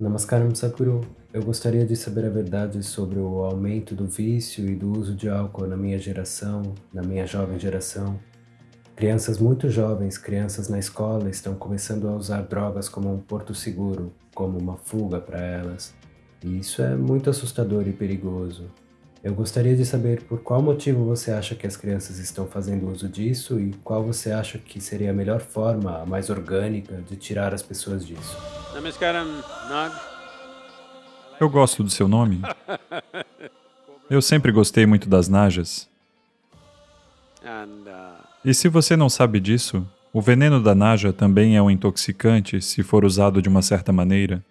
Namaskaram Sadhguru. Eu gostaria de saber a verdade sobre o aumento do vício e do uso de álcool na minha geração, na minha jovem geração. Crianças muito jovens, crianças na escola, estão começando a usar drogas como um porto seguro, como uma fuga para elas. E isso é muito assustador e perigoso. Eu gostaria de saber por qual motivo você acha que as crianças estão fazendo uso disso e qual você acha que seria a melhor forma, a mais orgânica, de tirar as pessoas disso. Eu gosto do seu nome. Eu sempre gostei muito das najas. E se você não sabe disso, o veneno da naja também é um intoxicante se for usado de uma certa maneira.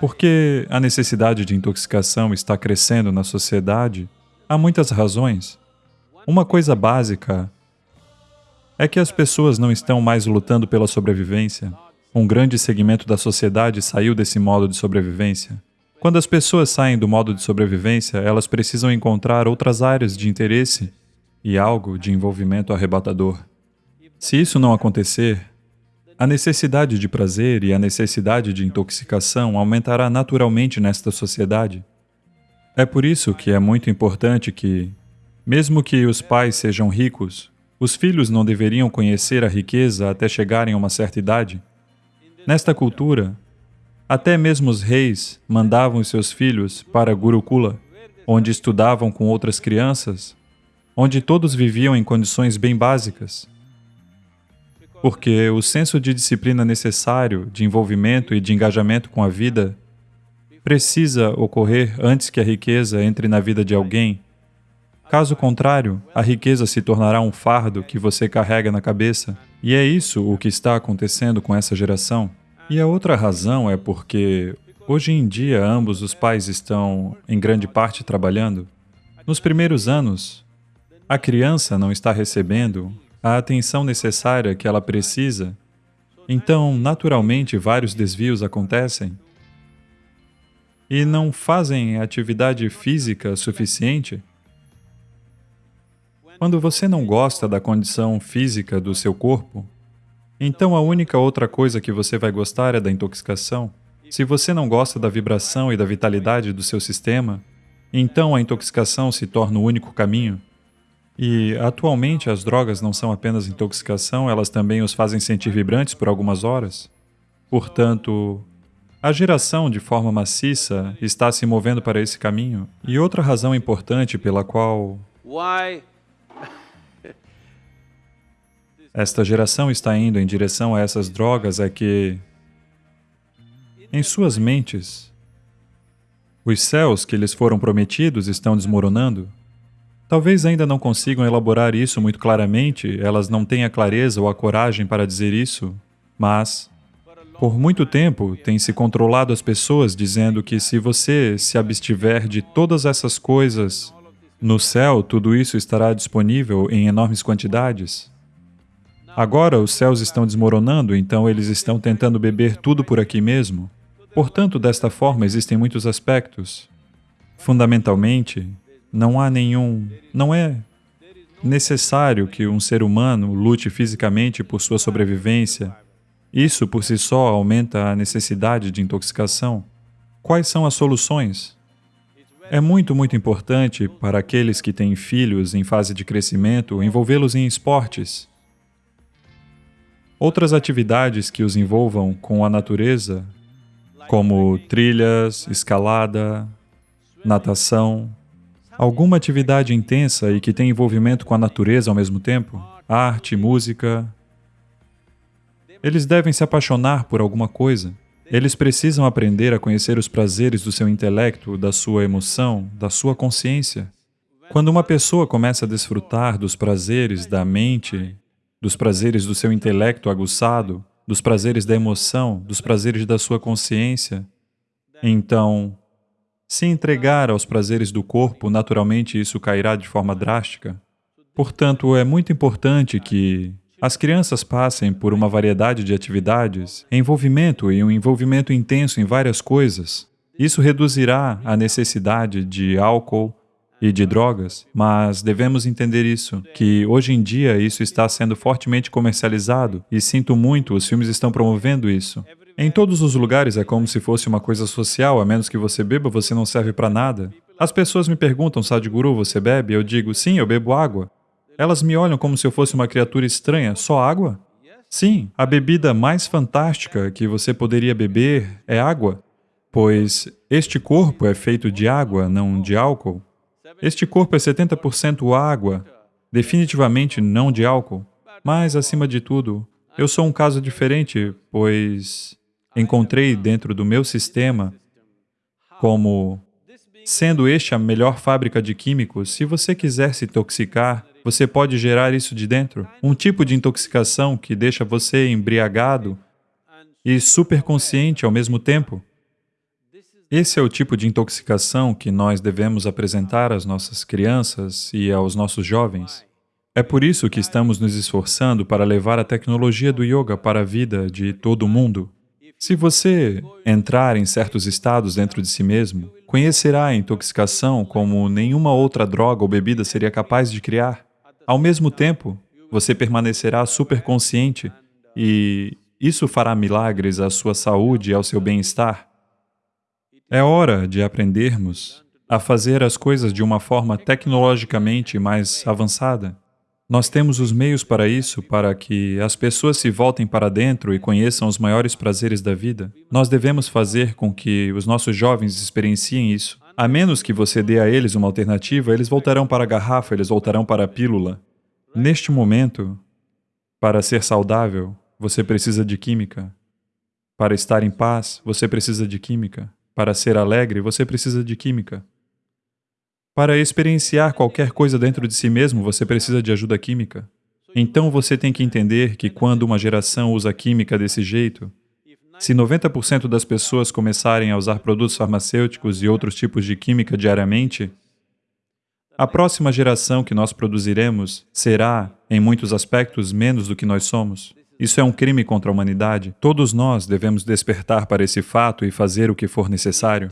Porque a necessidade de intoxicação está crescendo na sociedade, há muitas razões. Uma coisa básica é que as pessoas não estão mais lutando pela sobrevivência. Um grande segmento da sociedade saiu desse modo de sobrevivência. Quando as pessoas saem do modo de sobrevivência, elas precisam encontrar outras áreas de interesse e algo de envolvimento arrebatador. Se isso não acontecer, a necessidade de prazer e a necessidade de intoxicação aumentará naturalmente nesta sociedade. É por isso que é muito importante que, mesmo que os pais sejam ricos, os filhos não deveriam conhecer a riqueza até chegarem a uma certa idade. Nesta cultura, até mesmo os reis mandavam seus filhos para Gurukula, onde estudavam com outras crianças, onde todos viviam em condições bem básicas. Porque o senso de disciplina necessário, de envolvimento e de engajamento com a vida precisa ocorrer antes que a riqueza entre na vida de alguém. Caso contrário, a riqueza se tornará um fardo que você carrega na cabeça. E é isso o que está acontecendo com essa geração. E a outra razão é porque, hoje em dia, ambos os pais estão, em grande parte, trabalhando. Nos primeiros anos, a criança não está recebendo a atenção necessária que ela precisa, então, naturalmente, vários desvios acontecem e não fazem atividade física suficiente. Quando você não gosta da condição física do seu corpo, então a única outra coisa que você vai gostar é da intoxicação. Se você não gosta da vibração e da vitalidade do seu sistema, então a intoxicação se torna o único caminho. E, atualmente, as drogas não são apenas intoxicação, elas também os fazem sentir vibrantes por algumas horas. Portanto, a geração, de forma maciça, está se movendo para esse caminho. E outra razão importante pela qual esta geração está indo em direção a essas drogas é que, em suas mentes, os céus que lhes foram prometidos estão desmoronando. Talvez ainda não consigam elaborar isso muito claramente, elas não têm a clareza ou a coragem para dizer isso, mas, por muito tempo, tem se controlado as pessoas dizendo que se você se abstiver de todas essas coisas, no céu tudo isso estará disponível em enormes quantidades. Agora os céus estão desmoronando, então eles estão tentando beber tudo por aqui mesmo. Portanto, desta forma, existem muitos aspectos. Fundamentalmente, não há nenhum... não é necessário que um ser humano lute fisicamente por sua sobrevivência. Isso, por si só, aumenta a necessidade de intoxicação. Quais são as soluções? É muito, muito importante para aqueles que têm filhos em fase de crescimento envolvê-los em esportes. Outras atividades que os envolvam com a natureza, como trilhas, escalada, natação, alguma atividade intensa e que tem envolvimento com a natureza ao mesmo tempo, arte, música. Eles devem se apaixonar por alguma coisa. Eles precisam aprender a conhecer os prazeres do seu intelecto, da sua emoção, da sua consciência. Quando uma pessoa começa a desfrutar dos prazeres da mente, dos prazeres do seu intelecto aguçado, dos prazeres da emoção, dos prazeres da sua consciência, então, se entregar aos prazeres do corpo, naturalmente isso cairá de forma drástica. Portanto, é muito importante que as crianças passem por uma variedade de atividades, envolvimento e um envolvimento intenso em várias coisas. Isso reduzirá a necessidade de álcool e de drogas, mas devemos entender isso, que hoje em dia isso está sendo fortemente comercializado e sinto muito, os filmes estão promovendo isso. Em todos os lugares é como se fosse uma coisa social, a menos que você beba, você não serve para nada. As pessoas me perguntam, Sadhguru, você bebe? Eu digo, sim, eu bebo água. Elas me olham como se eu fosse uma criatura estranha, só água? Sim, a bebida mais fantástica que você poderia beber é água, pois este corpo é feito de água, não de álcool. Este corpo é 70% água, definitivamente não de álcool. Mas, acima de tudo, eu sou um caso diferente, pois encontrei dentro do meu sistema como sendo este a melhor fábrica de químicos, se você quiser se intoxicar, você pode gerar isso de dentro. Um tipo de intoxicação que deixa você embriagado e superconsciente ao mesmo tempo. Esse é o tipo de intoxicação que nós devemos apresentar às nossas crianças e aos nossos jovens. É por isso que estamos nos esforçando para levar a tecnologia do yoga para a vida de todo mundo. Se você entrar em certos estados dentro de si mesmo, conhecerá a intoxicação como nenhuma outra droga ou bebida seria capaz de criar. Ao mesmo tempo, você permanecerá superconsciente e isso fará milagres à sua saúde e ao seu bem-estar. É hora de aprendermos a fazer as coisas de uma forma tecnologicamente mais avançada. Nós temos os meios para isso, para que as pessoas se voltem para dentro e conheçam os maiores prazeres da vida. Nós devemos fazer com que os nossos jovens experienciem isso. A menos que você dê a eles uma alternativa, eles voltarão para a garrafa, eles voltarão para a pílula. Neste momento, para ser saudável, você precisa de química. Para estar em paz, você precisa de química. Para ser alegre, você precisa de química. Para experienciar qualquer coisa dentro de si mesmo, você precisa de ajuda química. Então você tem que entender que quando uma geração usa química desse jeito, se 90% das pessoas começarem a usar produtos farmacêuticos e outros tipos de química diariamente, a próxima geração que nós produziremos será, em muitos aspectos, menos do que nós somos. Isso é um crime contra a humanidade. Todos nós devemos despertar para esse fato e fazer o que for necessário.